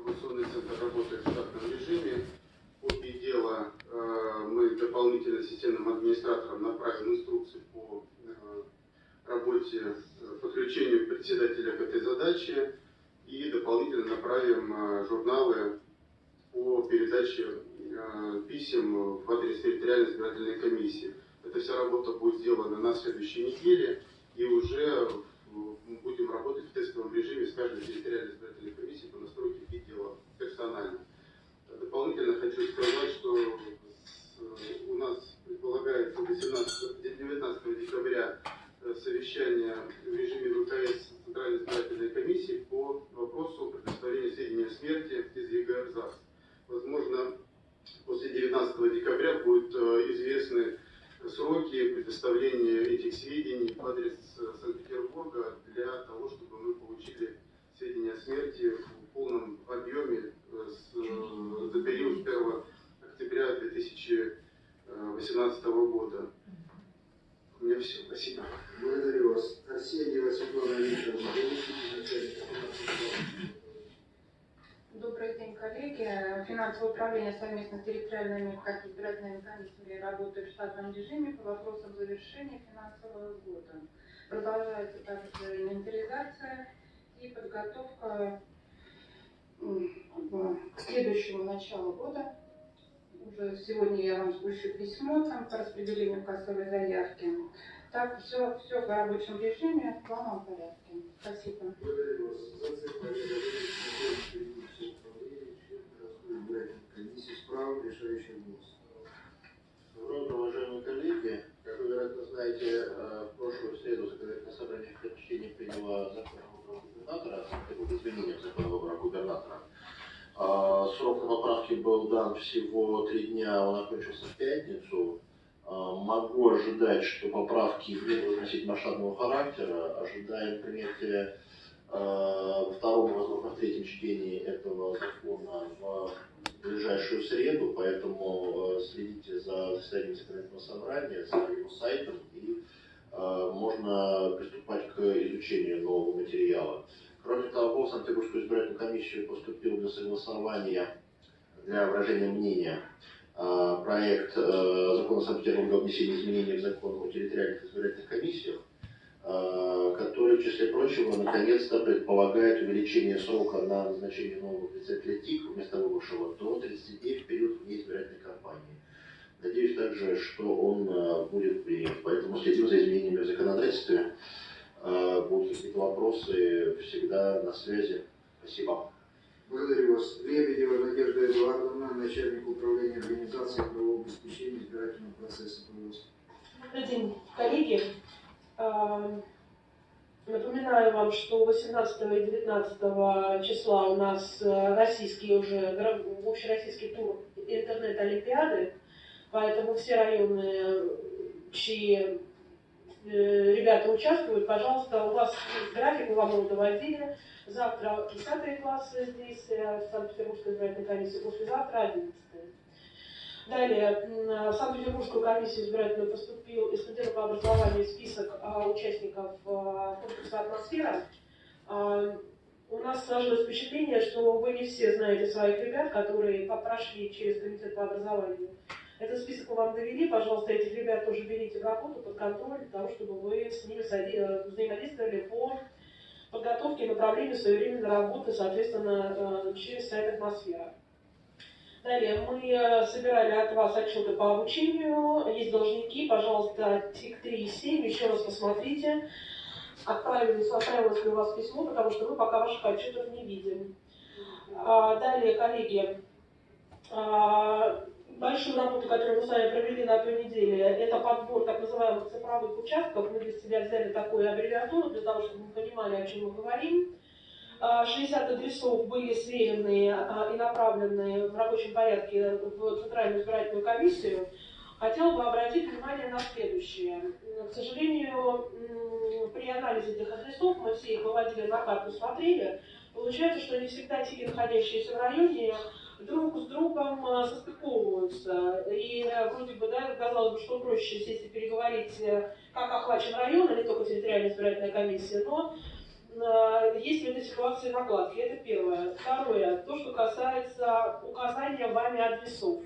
информационный центр работает в штатном режиме. Копии дела э, мы дополнительно системным администраторам направим инструкции по э, работе, подключению председателя к этой задаче и дополнительно направим э, журналы по передаче писем в адрес территориальной избирательной комиссии. Эта вся работа будет сделана на следующей неделе и уже будем работать в тестовом режиме с каждой территориальной избирательной комиссией по настройке видео персонально. Дополнительно хочу сказать, что у нас предполагается 18, 19 декабря э, совещание в режиме ВКС Центральной избирательной комиссии по вопросу предоставления сведений о смерти из ЗАГС. Возможно, после 19 декабря будут э, сроки предоставления этих сведений в адрес э, Санкт-Петербурга для того, чтобы мы получили сведения о смерти в полном объеме э, с, э, за период с 1 октября 2018 года. У меня все. Спасибо. Благодарю вас. Арсеньева Светлана Викторовна, Добрый день, коллеги. Финансовое управление совместно с территориальными избирательными комиссиями работает в штатном режиме по вопросам завершения финансового года. Продолжается также инвентаризация и подготовка к следующему началу года. Уже сегодня я вам спущу письмо там, по распределению кассовой заявки. Так, все, все в рабочем режиме, в плановом порядке. Спасибо. Благодарю вас. За цифры комиссии справа решающий голос. Доброе утро, уважаемые коллеги. Как вы, вероятно, знаете, э, в прошлую среду законодательное собрание в почтении приняло закон о выборах губернатора, изменения в закон о выборах губернатора. А, срок на поправки был дан всего три дня, он окончился в пятницу. А, могу ожидать, что поправки будут носить масштабного характера. Ожидаем принятия а, во втором, возможно, в третьем чтении этого закона в ближайшую среду, поэтому э, следите за заседанием законодательного собрания, за его сайтом, и э, можно приступать к изучению нового материала. Кроме того, в Санкт-Петербургскую избирательную комиссию поступил для согласования, для выражения мнения э, проект закона Санкт-Петербурга о внесении изменений в закон о территориальных избирательных комиссиях, который, в числе прочего, наконец-то предполагает увеличение срока на назначение нового председателя ТИК вместо выбывшего до 30 дней в период вне избирательной кампании. Надеюсь также, что он э, будет принят. Поэтому следим за изменениями в законодательстве. Э, будут какие-то вопросы, всегда на связи. Спасибо. Благодарю вас. Лебедева Надежда Эдуардовна, начальник управления организации правового обеспечения избирательного процесса. Пожалуйста. Добрый день, коллеги. Напоминаю вам, что 18 и 19 числа у нас э, российский уже, общероссийский тур интернет-олимпиады, поэтому все районы, чьи ребята участвуют, пожалуйста, у вас график, вам его доводили. Завтра 10 классы здесь, э, в Санкт-Петербургской избирательной комиссии, послезавтра 11 Далее, в Санкт-Петербургскую комиссию избирательную поступил из Комитета по образованию список а, участников а, конкурса «Атмосфера». А, у нас сложилось впечатление, что вы не все знаете своих ребят, которые прошли через Комитет по образованию. Этот список мы вам довели, пожалуйста, этих ребят тоже берите в работу под контроль, для того, чтобы вы с ними э, взаимодействовали по подготовке и направлению своевременной работы, соответственно, э, через сайт «Атмосфера». Далее, мы э, собирали от вас отчеты по обучению, есть должники, пожалуйста, ТИК 3 и 7, еще раз посмотрите, отправилось, отправилось ли у вас письмо, потому что мы пока ваших отчетов не видим. А, далее, коллеги, а, большую работу, которую мы с вами провели на той неделе, это подбор так называемых цифровых участков. Мы для себя взяли такую аббревиатуру, для того, чтобы мы понимали, о чем мы говорим. 60 адресов были сверены а, и направлены в рабочем порядке в Центральную избирательную комиссию. Хотела бы обратить внимание на следующее. К сожалению, при анализе этих адресов, мы все их выводили на карту, смотрели, получается, что не всегда те, находящиеся в районе, друг с другом а, состыковываются. И э, вроде бы, да, казалось бы, что проще сесть и переговорить, э, как охвачен район, не только территориальная избирательная комиссия, но э, есть в этой ситуации накладки. Это первое. Второе. То, что касается указания вами адресов.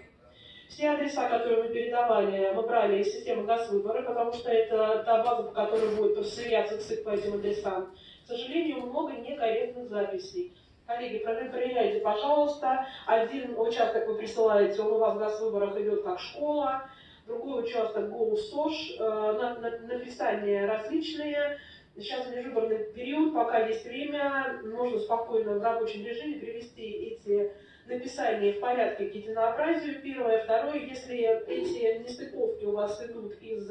Все адреса, которые мы передавали, мы брали из системы Газвыбора, потому что это та база, по которой будет сверяться ЦИК по этим адресам. К сожалению, много некорректных записей. Коллеги, проверяйте, пожалуйста. Один участок вы присылаете, он у вас в Газвыборах идет как школа, другой участок ГОУСОШ, э, написания различные. Сейчас межвыборный период, пока есть время, можно спокойно в рабочем режиме привести эти написания в порядке к единообразию, первое. Второе, если эти нестыковки у вас идут из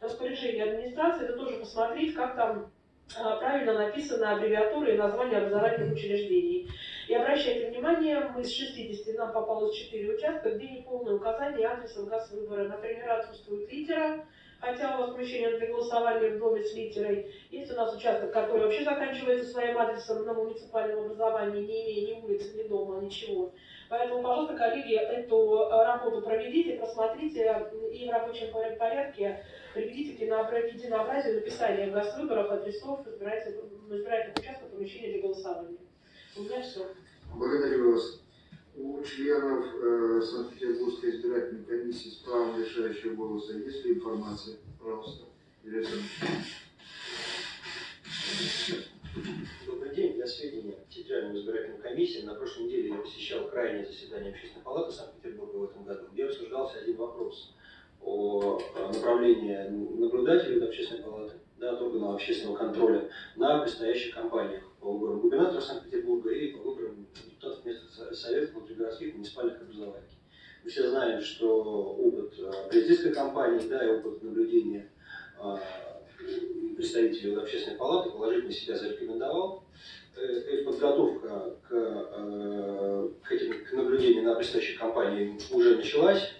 распоряжения администрации, то тоже посмотреть, как там правильно написаны аббревиатуры и названия образовательных учреждений. И обращайте внимание, мы из 60 нам попалось 4 участка, где неполное указание адреса газ выбора. Например, отсутствует литера, хотя у вас помещение для голосования в доме с литерой. Есть у нас участок, который вообще заканчивается своим адресом на муниципальном образовании, не имея ни улицы, ни дома, ничего. Поэтому, пожалуйста, коллеги, эту работу проведите, просмотрите и в рабочем порядке приведите к единообразию написания в госвыборах адресов избирательных участков помещения для голосования. У меня все. Благодарю вас. У членов э, Санкт-Петербургской избирательной комиссии с правом решающего голоса есть ли информация? Пожалуйста. Добрый день. Для сведения Федеральной избирательной комиссии на прошлой неделе я посещал крайнее заседание Общественной палаты Санкт-Петербурга в этом году, где обсуждался один вопрос о направлении наблюдателей Общественной палаты, да, от органов общественного контроля на предстоящих кампаниях по выборам губернатора Санкт-Петербурга и по выборам депутатов местных советов внутригородских муниципальных образований. Мы все знаем, что опыт э, президентской кампании, да, и опыт наблюдения э, представителей общественной палаты положительно себя зарекомендовал. Э, подготовка к, к, этим, к наблюдению на предстоящей кампании уже началась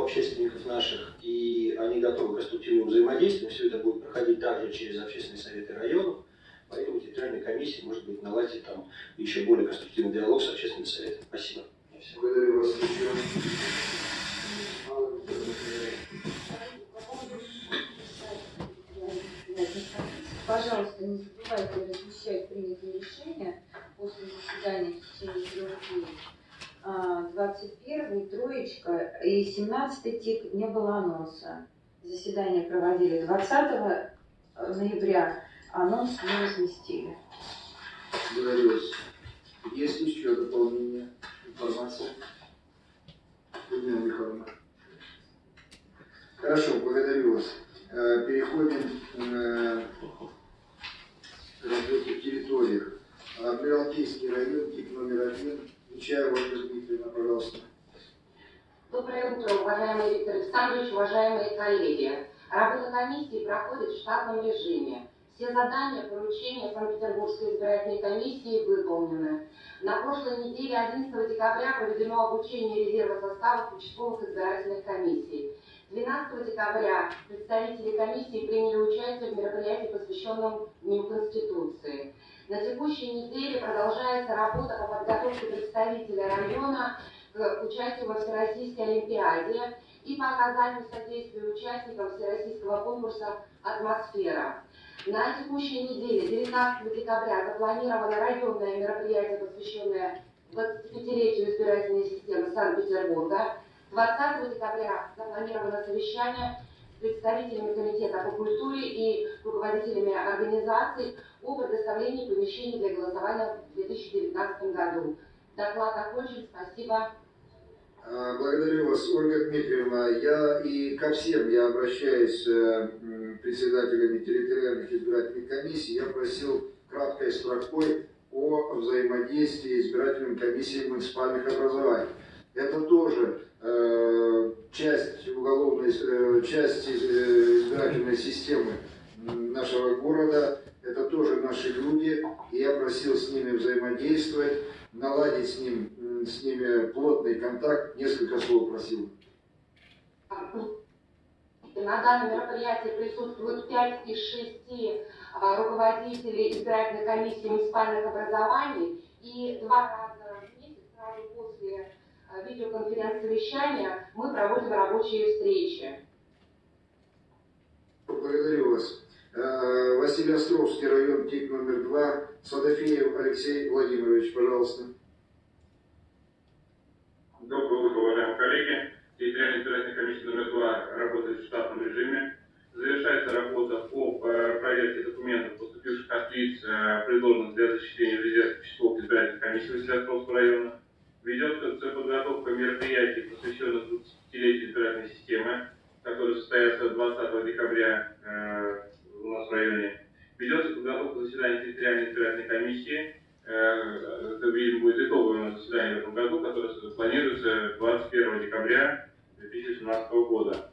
у общественников наших, и они готовы к конструктивному взаимодействию. Все это будет проходить также через общественные советы районов. Поэтому территориальная комиссия, может быть, наладит там еще более конструктивный диалог с общественным советом. Спасибо. Благодарю вас. Пожалуйста, не забывайте размещать принятые решения после заседания в течение трех дней. 21 троечка и 17 тик не было анонса. Заседание проводили 20 ноября, анонс не разместили. Вас. Есть еще дополнение информации? Людмила Михайловна. Хорошо, благодарю вас. Э, переходим э, к работе территориях. Адмиралтейский район, тип номер один. Нечаева Ольга Дмитриевна, пожалуйста. Доброе утро, уважаемый Виктор Александрович, уважаемые коллеги. Работа комиссии проходит в штатном режиме. Все задания, поручения Санкт-Петербургской избирательной комиссии выполнены. На прошлой неделе, 11 декабря, проведено обучение резерва составов участковых избирательных комиссий. 12 декабря представители комиссии приняли участие в мероприятии, посвященном Дню Конституции. На текущей неделе продолжается работа по подготовке представителя района к участию во Всероссийской Олимпиаде и по оказанию содействия участникам Всероссийского конкурса «Атмосфера». На текущей неделе, 19 декабря, запланировано районное мероприятие, посвященное 25-летию избирательной системы Санкт-Петербурга. 20 декабря запланировано совещание представителями Комитета по культуре и руководителями организаций о предоставлении помещений для голосования в 2019 году. Доклад окончен. Спасибо. А, благодарю вас, Ольга Дмитриевна. Я и ко всем я обращаюсь э, председателями территориальных избирательных комиссий. Я просил краткой строкой о взаимодействии избирательных комиссий муниципальных образований. Это тоже часть уголовной, э, часть э, избирательной системы нашего города это тоже наши люди, и я просил с ними взаимодействовать, наладить с, ним, с ними плотный контакт, несколько слов просил. На данном мероприятии присутствуют 5 из 6 а, руководителей избирательной комиссии муниципальных образований, и два раза в месяц, сразу после видеоконференц-совещания, мы проводим рабочие встречи. Благодарю вас. Э, Василий район, ТИК номер два. Садафеев Алексей Владимирович, пожалуйста. Доброе утро, уважаемые коллеги. Территориальная избирательная комиссия номер два работает в штатном режиме. Завершается работа по э, проверке документов, поступивших от лиц, э, предложенных для зачисления в резерв числов избирательных комиссий Василиостровского района. Ведется подготовка мероприятий, посвященных 20-летию избирательной системы, которые состоятся 20 декабря э, у нас в районе. Ведется подготовка заседания территориальной избирательной комиссии. Э, это, видимо, будет итоговое у нас заседание в этом году, которое планируется 21 декабря 2017 года.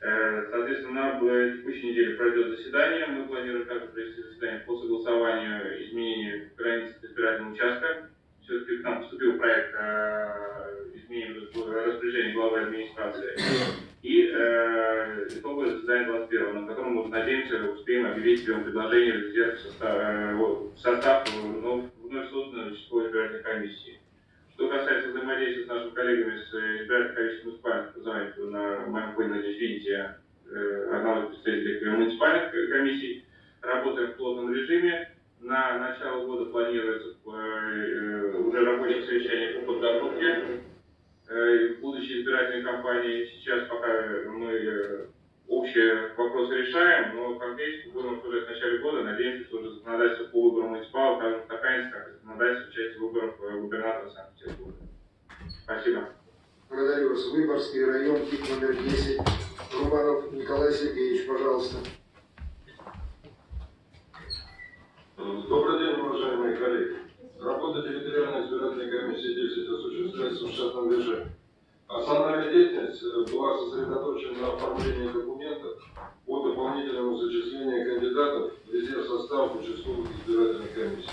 Э, Соответственно, в текущей неделе пройдет заседание. Мы планируем также провести заседание по согласованию изменений границ избирательного участка. Все-таки к нам поступил проект э, изменений в распоряжении главы администрации. И э, итоговое заседание 21 на котором мы, надеемся, успеем объявить прием предложение в резерв в состав, э, в состав вновь, созданной участковой избирательной комиссии. Что касается взаимодействия с нашими коллегами с э, избирательной комиссией муниципальных образований, на моем фоне, надеюсь, видите э, одного из представителей муниципальных комиссий. Работаем в плотном режиме. На начало года планируется э, уже рабочее совещание по подготовке будущей избирательной кампании. Сейчас пока мы общие вопросы решаем, но конкретику будем обсуждать в начале года. Надеемся, что уже законодательство по выборам муниципалов также устаканится, как и законодательство в части выборов губернатора Санкт-Петербурга. Спасибо. Благодарю вас. Выборгский район, ТИК номер 10. Рубанов Николай Сергеевич, пожалуйста. Добрый день, уважаемые коллеги. Работа территориальной избирательной комиссии 10 в штатном режиме. Основная деятельность была сосредоточена на оформлении документов по дополнительному зачислению кандидатов в резерв состав участковых избирательных комиссий.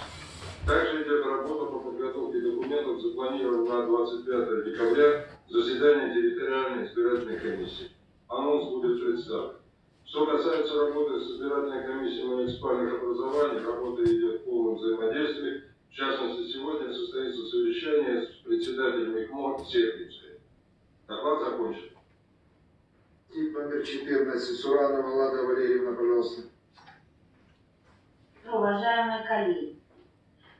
Также идет работа по подготовке документов, запланирована на 25 декабря заседание территориальной избирательной комиссии. Анонс будет представлен. Что касается работы с избирательной комиссией муниципальных образований, работа идет в полном взаимодействии. В частности, сегодня состоится совещание с председателем ИКМО Сердинской. Доклад закончен. Тип номер 14. Суранова Лада Валерьевна, пожалуйста. Уважаемые коллеги,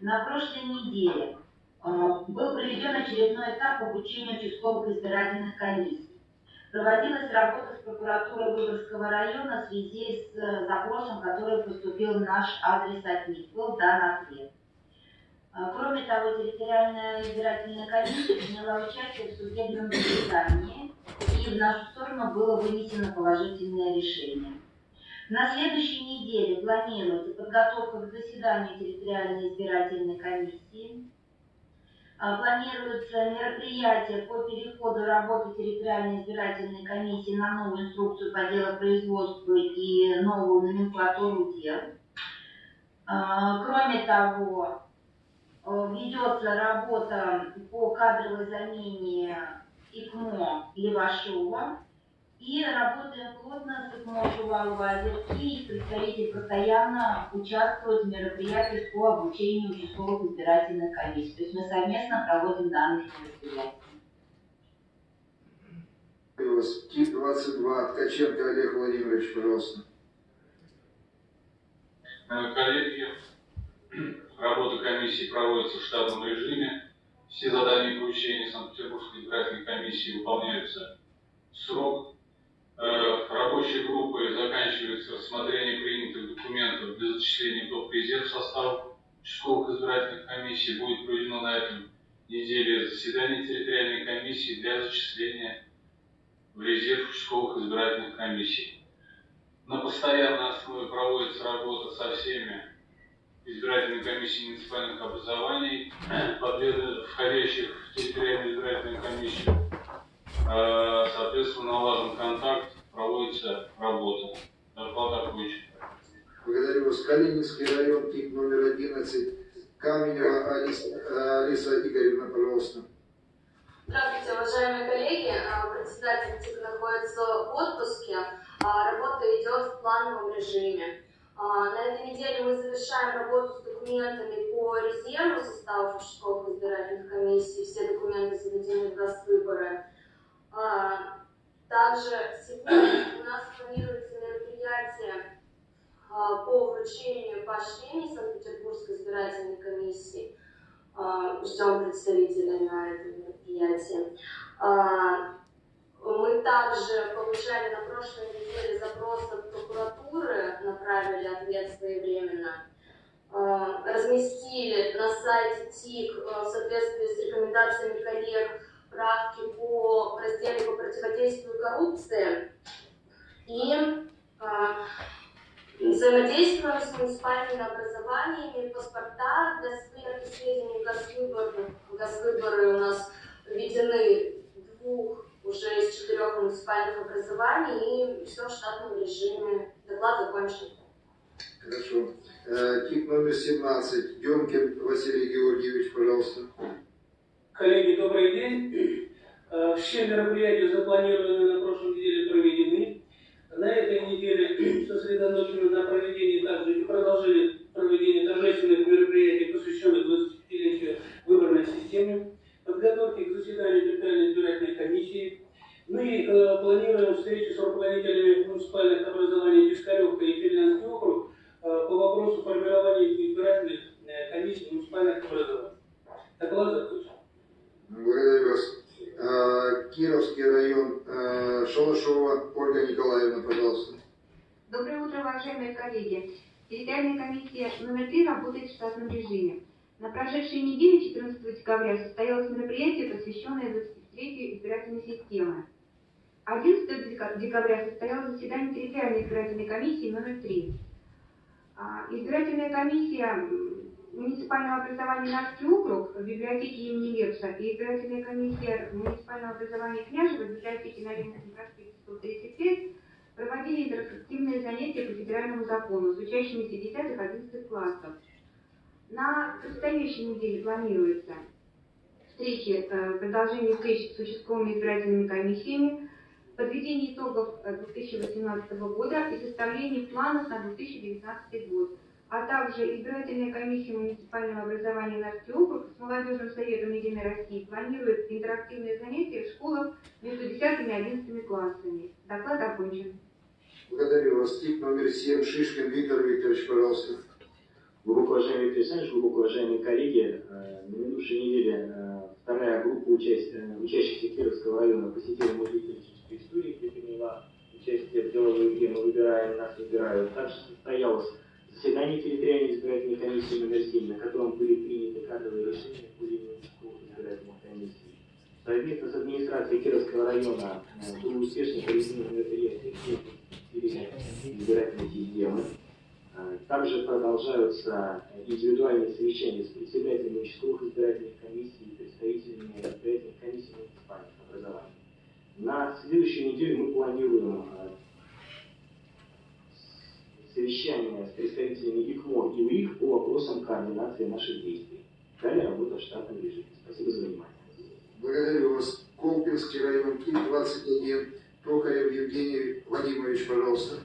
на прошлой неделе э, был проведен очередной этап обучения участковых избирательных комиссий. Проводилась работа с прокуратурой Выборгского района в связи с э, запросом, который поступил в наш адрес от них. Был дан ответ. А, кроме того, территориальная избирательная комиссия приняла участие в судебном заседании, и в нашу сторону было вынесено положительное решение. На следующей неделе планируется подготовка к заседанию территориальной избирательной комиссии. А, планируется мероприятие по переходу работы территориальной избирательной комиссии на новую инструкцию по делопроизводству и новую номенклатуру дел. А, кроме того, ведется работа по кадровой замене ИКМО Левашова. И работаем плотно с ИКМО Шувалова озерки. Их представитель постоянно участвует в мероприятиях по обучению участковых избирательных комиссий. То есть мы совместно проводим данные мероприятия. ТИК-22, Ткаченко Олег Владимирович, пожалуйста. Э, коллеги, Работа комиссии проводится в штатном режиме. Все задания и поручения Санкт-Петербургской избирательной комиссии выполняются в срок. Э, рабочей группой заканчивается рассмотрение принятых документов для зачисления в топ резерв состав участковых избирательных комиссий. Будет проведено на этом неделе заседание территориальной комиссии для зачисления в резерв участковых избирательных комиссий. На постоянной основе проводится работа со всеми избирательной комиссии муниципальных образований, входящих в территориальную избирательную комиссию. А, соответственно, налажен контакт, проводится работа. Доклад окончен. Благодарю вас. Калининский район, ТИК номер 11. Каменева Алиса, Алиса Игоревна, пожалуйста. Здравствуйте, уважаемые коллеги. А, председатель ТИК находится в отпуске. А, работа идет в плановом режиме. А, на этой неделе мы завершаем работу с документами по резерву составов участковых избирательных комиссий. Все документы заведены в Госвыборы. А, также сегодня у нас планируется мероприятие вручение поощрений Санкт-Петербургской избирательной комиссии. А, Ждем представителя на этом мероприятии. А, Мы также получали на прошлой неделе запрос от прокуратуры, направили ответ своевременно. А, Разместили на сайте ТИК а, в соответствии с рекомендациями коллег правки по разделу по противодействию коррупции. И а, взаимодействуем с муниципальными образованиями, паспорта для сверки сведений Госвыборы. Госвыборы у нас введены двух уже из четырех муниципальных образований и все в штатном режиме. Доклад закончен. Хорошо. Э, Тип номер 17. Демкин Василий Георгиевич, пожалуйста. Коллеги, добрый день. Э, Все мероприятия, запланированные на прошлой неделе, проведены. На этой неделе сосредоточены на проведении также и продолжили проведение торжественных мероприятий, посвященных 25-летию выборной системе, подготовке к заседанию территориальной избирательной комиссии. Мы э, планируем встречу с руководителями муниципальных образований Пискаревка и Финляндский округ э, по вопросу формирования избирательных э, комиссий муниципальных образований. Доклад закончен. Благодарю вас. Э, Кировский район, э, Шалашова Ольга Николаевна, пожалуйста. Доброе утро, уважаемые коллеги. Территориальная комиссия номер 3 работает в штатном режиме. На прошедшей неделе, 14 декабря, состоялось мероприятие, посвященное 23-ю избирательной системе. 11 дека- декабря состоялось заседание территориальной избирательной комиссии номер 3. А, Избирательная комиссия муниципального образования Нарский округ в библиотеке имени Лепса и избирательная комиссия муниципального образования Княжева в библиотеке на Ленинском проспекте 135 проводили интерактивные занятия по федеральному закону с учащимися 10-11 классов. На предстоящей неделе планируется встречи, э, продолжение встреч с участковыми избирательными комиссиями, подведение итогов э, 2018 года и составление планов на 2019 год, а также избирательная комиссия муниципального образования Нарский округ с молодежным советом Единой России планирует интерактивные занятия в школах между 10 и 11 классами. Доклад окончен. Благодарю вас. Тип номер 7. Шишкин Виктор Викторович, пожалуйста. Глубоко уважаемый Александрович, глубоко уважаемые коллеги, э, на минувшей неделе э, вторая группа э, учащихся Кировского района посетила музей политической истории, где приняла участие в деловой игре «Мы выбираем, нас выбирают». Также состоялось заседание территориальной избирательной комиссии номер 7, на котором были приняты кадровые решения по линии избирательных комиссий. Совместно с администрацией Кировского района было успешно проведено мероприятие избирательной системы. Э, Также продолжаются индивидуальные совещания с председателями участковых избирательных комиссий и представителями избирательных комиссий муниципальных образований. На следующую неделю мы планируем э, совещание с представителями ИКМО и УИК по вопросам координации наших действий. Далее работа в штатном режиме. Спасибо за внимание. Благодарю вас. Колпинский район, Киев 21. Токарев Евгений Вадимович, пожалуйста.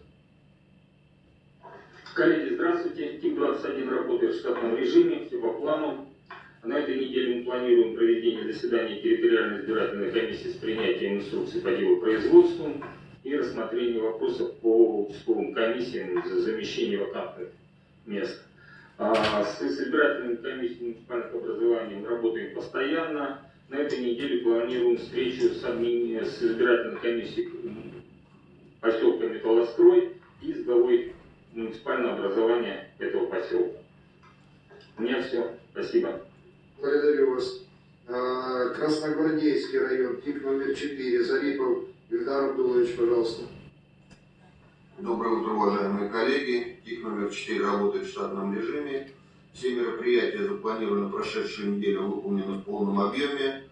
Коллеги, здравствуйте. ТИК-21 работает в штатном режиме, все по плану. На этой неделе мы планируем проведение заседания территориальной избирательной комиссии с принятием инструкций по делу производству и рассмотрение вопросов по участковым комиссиям за замещение вакантных мест. А с избирательными комиссиями муниципальных образований мы работаем постоянно. На этой неделе планируем встречу с, с избирательной комиссией поселка Металлострой и с главой муниципального образования этого поселка. У меня все. Спасибо. Благодарю вас. А, Красногвардейский район, тип номер 4. Зарипов Ильдар Абдулович, пожалуйста. Доброе утро, уважаемые коллеги. ТИК номер 4 работает в штатном режиме. Все мероприятия, запланированные прошедшую неделю, выполнены в полном объеме.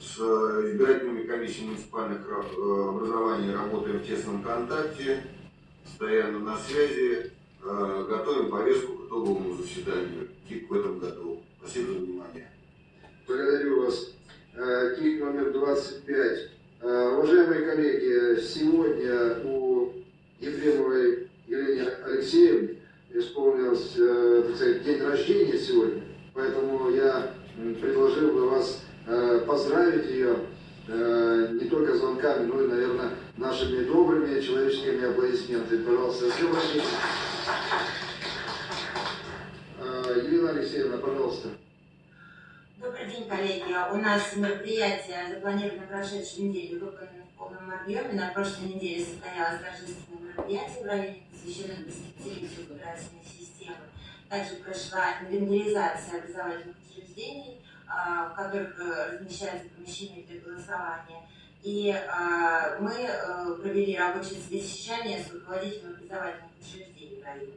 С э, избирательными комиссиями муниципальных э, образований работаем в тесном контакте, постоянно на связи, э, готовим повестку к итоговому заседанию. ТИК в этом году. Спасибо за внимание. Благодарю вас. Э, Тип номер 25. Э, Уважаемые коллеги, сегодня у Ефремовой Елены Алексеевны исполнился э, сказать, день рождения сегодня, поэтому я предложил бы вас э, поздравить ее э, не только звонками, но и, наверное, нашими добрыми человеческими аплодисментами. Пожалуйста, с днем рождения. Елена Алексеевна, пожалуйста. Добрый день, коллеги. У нас мероприятие запланировано на прошедшей неделе, выполнено в полном объеме. На прошлой неделе состоялось торжественное мероприятие в районе, посвященное 25-летию избирательной системы. Также прошла инвентаризация образовательных учреждений, а, в которых э, размещаются помещения для голосования. И а, мы э, провели рабочее совещание с руководителем образовательных учреждений в районе.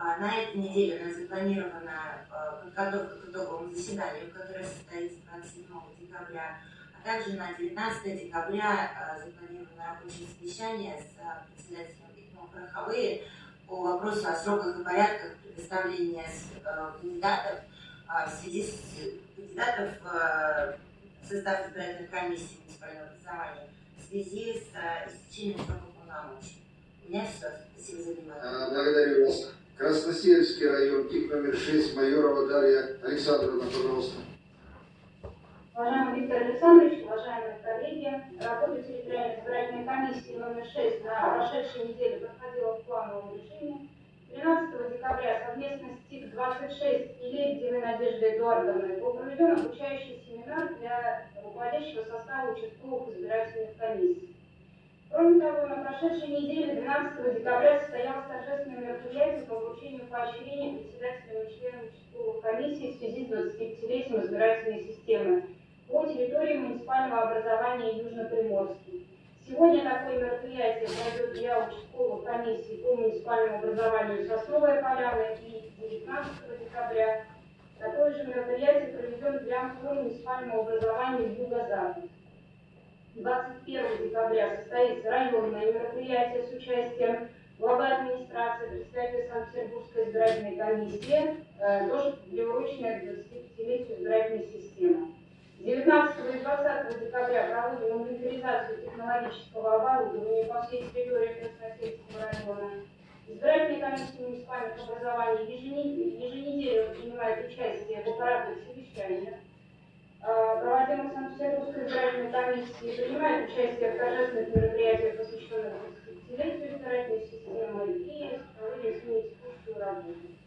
А, на этой неделе у нас запланирована а, подготовка к итоговому заседанию, которое состоится 27 декабря, а также на 19 декабря а, запланировано рабочее совещание с председателем ИКМО Пороховые по вопросу о сроках и порядках предоставления кандидатов в связи с кандидатов в состав избирательной комиссии муниципального образования в связи с истечением срока полномочий. У меня все. Спасибо за внимание. Благодарю вас. Красносельский район, ТИК номер 6, Майорова Дарья Александровна, пожалуйста. Уважаемый Виктор Александрович, уважаемые коллеги, работа территориальной избирательной комиссии номер 6 на прошедшей неделе проходила в плановом режиме. 13 декабря совместно с ТИК-26 и Лебедевой Надеждой Эдуардовной был проведен обучающий семинар для руководящего состава участковых избирательных комиссий. Кроме того, на прошедшей неделе 12 декабря состоялось торжественное мероприятие по вручению поощрения председателям и членам участковых комиссий в связи с 25-летием избирательной системы по территории муниципального образования Южно-Приморский. Сегодня такое мероприятие пройдет для участковых комиссий по муниципальному образованию Сосновая Поляна и 19 декабря. Такое же мероприятие проведем для по муниципальному образованию Юго-Запад. 21 декабря состоится районное мероприятие с участием главы администрации, представителя Санкт-Петербургской избирательной комиссии, э, тоже приуроченное к 25-летию избирательной системы. 19 и 20 декабря проводим инвентаризацию технологического оборудования по всей территории Красносельского района. Избирательные комиссии муниципальных образований еженедельно принимают участие в аппаратных совещаниях Э, проводимых Санкт-Петербургской избирательной комиссии, принимает участие в торжественных мероприятиях, посвященных 25-летию избирательной системы и проводим с ней текущую работу.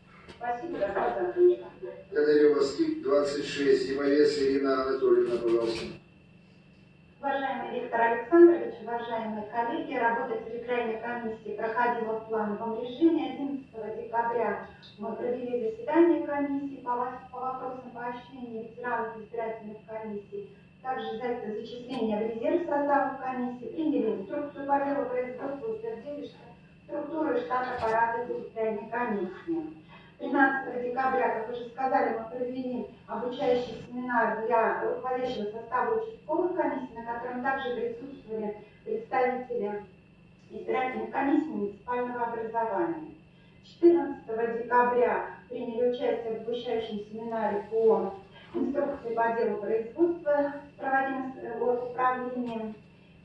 Благодарю вас. ТИК-26, Зимовец Ирина Анатольевна, пожалуйста. Уважаемый Виктор Александрович, уважаемые коллеги, работа территориальной комиссии проходила в плановом режиме. 11 декабря мы провели заседание комиссии по, по вопросам поощрения ветеранов избирательных комиссий, также за зачисление в резерв состава комиссии, приняли инструкцию по делу производства, утвердили структуру штат аппарата территориальной комиссии. 13 декабря, как уже сказали, мы провели обучающий семинар для руководящего состава участковых комиссий, на котором также присутствовали представители избирательных комиссий муниципального образования. 14 декабря приняли участие в обучающем семинаре по инструкции по делу производства, проводимым управлением.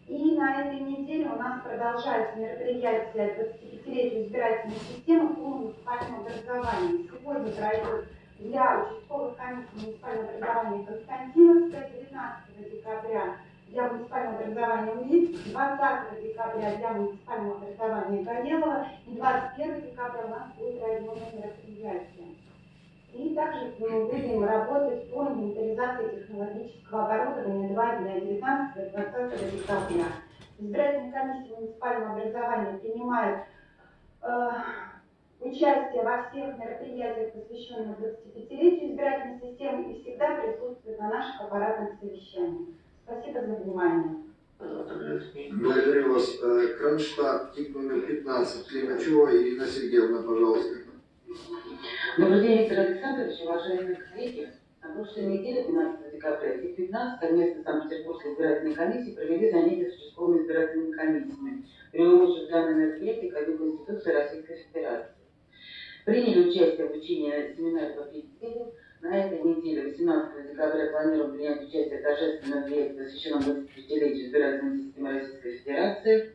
И на этой неделе у нас продолжается мероприятие 25-летию избирательной системы по муниципальному образованию. Сегодня пройдет для участковых комиссий муниципального образования Константиновская 19 декабря для муниципального образования УИК, 20 декабря для муниципального образования Горелого и 21 декабря у нас будет районное мероприятие. И также мы будем работать по инвентаризации технологического оборудования 2 для 19 20 декабря. Избирательные комиссии муниципального образования принимают э, участие во всех мероприятиях, посвященных 25-летию избирательной системы и всегда присутствуют на наших аппаратных совещаниях. Спасибо за внимание. Благодарю вас. Э, Кронштадт, тип номер 15, Климачева Ирина Сергеевна, пожалуйста. Добрый день, Виктор Александрович, уважаемые коллеги. На прошлой неделе, 12 декабря и 15 совместно Санкт-Петербургской избирательной комиссией провели занятия с участковыми избирательными комиссиями, приурочив данное мероприятие к Конституции Российской Федерации. Приняли участие в обучении семинаре по физике. На этой неделе, 18 декабря, планируем принять участие в торжественном мероприятии, посвященном 25-летию избирательной системы Российской Федерации.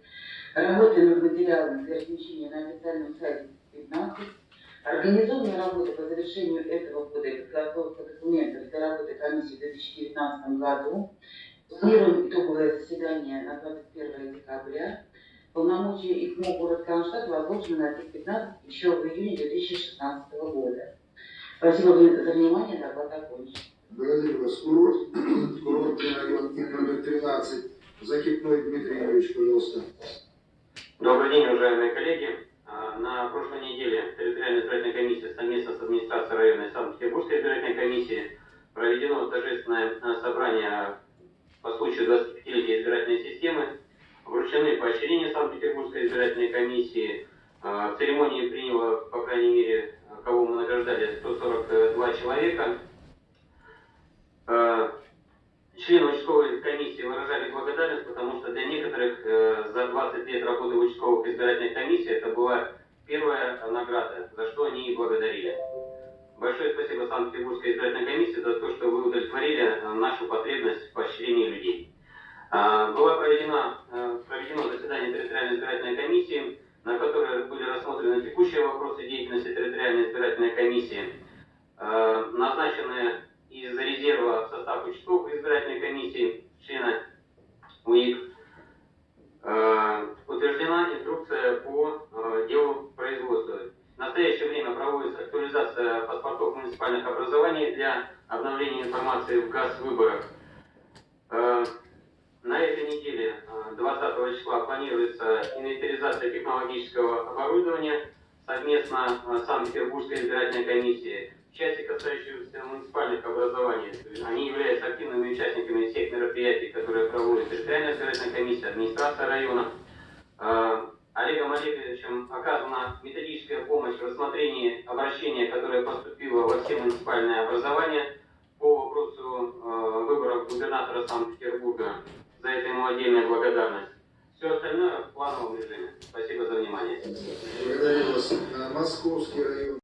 Работаем над материалами для размещения на официальном сайте 15 Организованная работа по завершению этого года и подготовка документов для работы комиссии в 2019 году. Планируем итоговое заседание на 21 декабря. Полномочия ИКМО город Кронштадт возложены на 15 еще в июне 2016 года. Спасибо за внимание, доклад окончен. Благодарю вас. Курорт, курортный район номер 13. Закипной Дмитрий Юрьевич, пожалуйста. Добрый день, уважаемые коллеги. А, На прошлой неделе территориальная избирательная комиссия совместно с администрацией районной Санкт-Петербургской избирательной комиссии проведено торжественное а, собрание по случаю 25-летия избирательной системы. Вручены поощрения Санкт-Петербургской избирательной комиссии. А, В церемонии приняло, по крайней мере, кого мы награждали, 142 человека. А, Члены участковой комиссии выражали благодарность, потому что для некоторых э, за 20 лет работы в участковых избирательных комиссиях это была первая награда, за что они и благодарили. Большое спасибо Санкт-Петербургской избирательной комиссии за то, что вы удовлетворили э, нашу потребность в поощрении людей. А, Было проведено, э, проведено заседание территориальной избирательной комиссии, на которой были рассмотрены текущие вопросы деятельности территориальной избирательной комиссии. Э, Назначены из резерва в состав участковых избирательной комиссии члена УИК. Э, Утверждена инструкция по э, делу производства. В настоящее время проводится актуализация паспортов муниципальных образований для обновления информации в ГАЗ-выборах. Э, На этой неделе, э, 20 числа, планируется инвентаризация технологического оборудования совместно с Санкт-Петербургской избирательной комиссией. В части, касающейся муниципальных образований, они являются активными участниками всех мероприятий, которые проводит территориальная избирательная комиссия, администрация района. Э, Олегом Олеговичем оказана методическая помощь в рассмотрении обращения, которое поступило во все муниципальные образования по вопросу э, выборов губернатора Санкт-Петербурга. За это ему отдельная благодарность. Все остальное в плановом режиме. Спасибо за внимание. Благодарю вас. Московский район.